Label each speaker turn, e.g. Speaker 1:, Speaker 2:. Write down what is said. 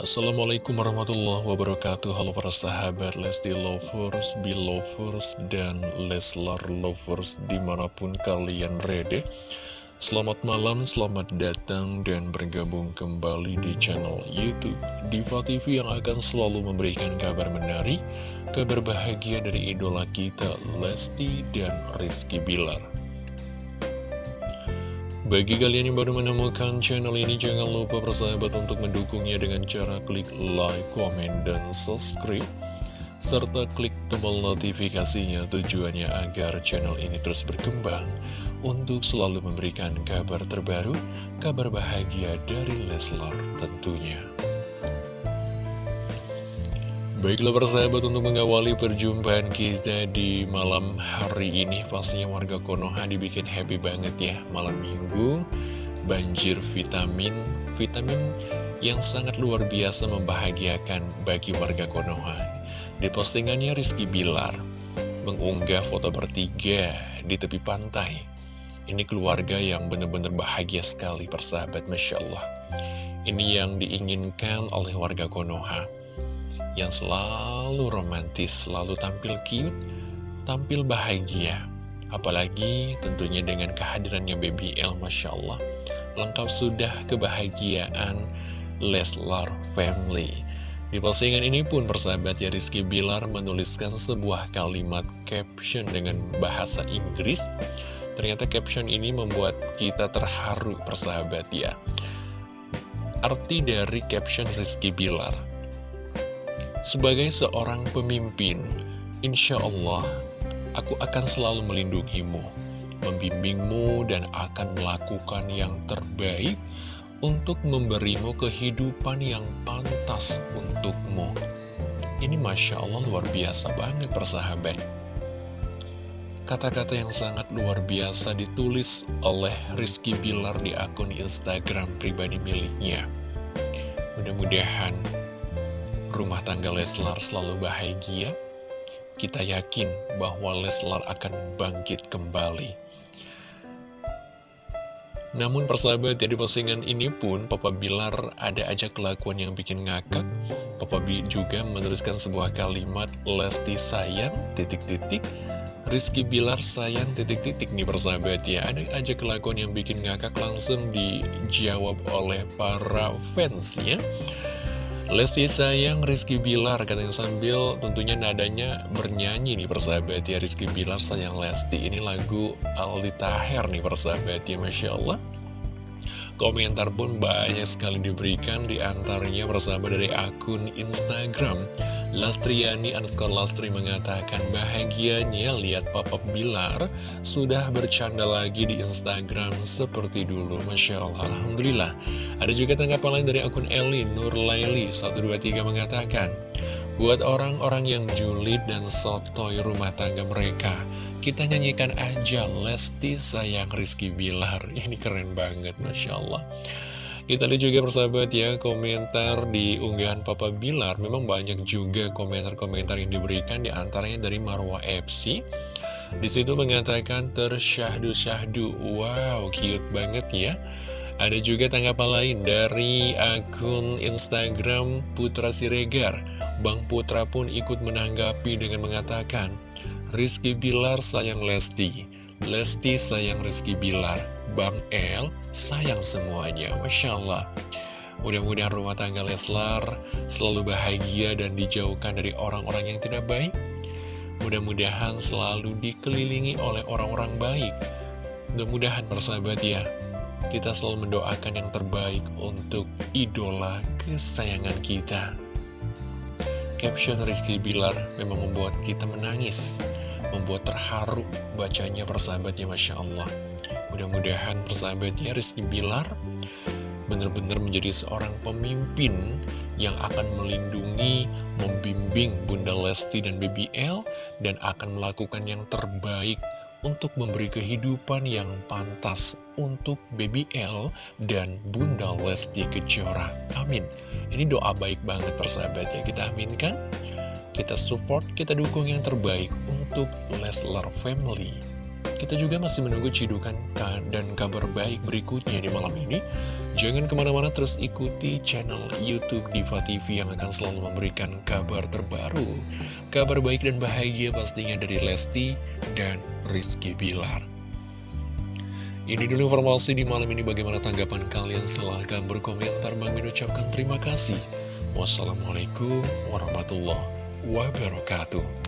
Speaker 1: Assalamualaikum warahmatullahi wabarakatuh. Halo para sahabat Lesti Lovers, Belovers, dan Leslar Lovers di mana pun kalian berada. Selamat malam, selamat datang dan bergabung kembali di channel Youtube Diva TV yang akan selalu memberikan kabar menarik Kabar bahagia dari idola kita Lesti dan Rizky Bilar bagi kalian yang baru menemukan channel ini, jangan lupa bersahabat untuk mendukungnya dengan cara klik like, komen, dan subscribe. Serta klik tombol notifikasinya tujuannya agar channel ini terus berkembang untuk selalu memberikan kabar terbaru, kabar bahagia dari Leslar tentunya. Baiklah persahabat untuk mengawali perjumpaan kita di malam hari ini Pastinya warga Konoha dibikin happy banget ya Malam minggu. Banjir vitamin Vitamin yang sangat luar biasa membahagiakan bagi warga Konoha. Di postingannya Rizky Bilar Mengunggah foto bertiga di tepi pantai. Ini keluarga yang benar-benar bahagia sekali persahabat Masya Allah. Ini yang diinginkan oleh warga Konoha yang selalu romantis, selalu tampil cute, tampil bahagia. Apalagi tentunya dengan kehadirannya Baby L, Masya Allah. Lengkap sudah kebahagiaan Leslar Family. Di postingan ini pun persahabat ya Rizky Bilar menuliskan sebuah kalimat caption dengan bahasa Inggris. Ternyata caption ini membuat kita terharu persahabat ya. Arti dari caption Rizky Bilar sebagai seorang pemimpin, insya Allah aku akan selalu melindungimu, membimbingmu dan akan melakukan yang terbaik untuk memberimu kehidupan yang pantas untukmu. Ini Masya Allah luar biasa banget persahabat. Kata-kata yang sangat luar biasa ditulis oleh Rizky Bilar di akun Instagram pribadi miliknya. Mudah-mudahan rumah tangga Leslar selalu bahagia, kita yakin bahwa Leslar akan bangkit kembali. Namun persahabat ya di postingan ini pun Papa Bilar ada aja kelakuan yang bikin ngakak. Papa B juga menuliskan sebuah kalimat Lesti sayang titik-titik Rizky Bilar sayang titik-titik nih persahabat ya Ada aja kelakuan yang bikin ngakak langsung dijawab oleh para fans ya Lesti sayang Rizky Bilar katanya sambil tentunya nadanya bernyanyi nih persahabat ya. Rizky Bilar sayang Lesti. Ini lagu Aldi Taher nih persahabat ya Masya Allah Komentar pun banyak sekali diberikan di antaranya bersama dari akun Instagram. Lastriani underscore Lastri mengatakan bahagianya lihat Papa Bilar sudah bercanda lagi di Instagram seperti dulu. Masya Allah Alhamdulillah. Ada juga tanggapan lain dari akun Eli Nur Laili 123 mengatakan Buat orang-orang yang julid dan sotoy rumah tangga mereka kita nyanyikan aja Lesti sayang Rizky Bilar. Ini keren banget Masya Allah. Kita lihat juga persahabat ya Komentar di unggahan Papa Bilar. Memang banyak juga komentar-komentar yang diberikan Di antaranya dari Marwa FC di situ mengatakan tersyahdu-syahdu. Wow cute banget ya. Ada juga tanggapan lain dari akun Instagram Putra Siregar. Bang Putra pun ikut menanggapi dengan mengatakan Rizky Bilar sayang Lesti. Lesti sayang Rizky Bilar. Bang El sayang semuanya. Masya Allah. Mudah-mudahan rumah tangga Leslar selalu bahagia dan dijauhkan dari orang-orang yang tidak baik. Mudah-mudahan selalu dikelilingi oleh orang-orang baik. Mudah-mudahan bersahabat ya Kita selalu mendoakan yang terbaik untuk idola kesayangan kita Caption Rizky Bilar memang membuat kita menangis, membuat terharu bacanya persahabatnya Masya Allah. Mudah-mudahan persahabatnya Rizky Bilar benar-benar menjadi seorang pemimpin yang akan melindungi, membimbing Bunda Lesti dan BBL dan akan melakukan yang terbaik untuk memberi kehidupan yang pantas untuk BBL dan Bunda Lesti Kejora. Amin. Ini doa baik banget persahabat ya. Kita aminkan, kita support, kita dukung yang terbaik untuk Leslar Family. Kita juga masih menunggu cidukan dan kabar baik berikutnya di malam ini. Jangan ke mana-mana terus ikuti channel Youtube Diva TV yang akan selalu memberikan kabar terbaru. Kabar baik dan bahagia pastinya dari Lesti dan Rizky Bilar. Ini dulu informasi di malam ini. Bagaimana tanggapan kalian? Silahkan berkomentar. Bang Min ucapkan terima kasih. Wassalamualaikum warahmatullahi wabarakatuh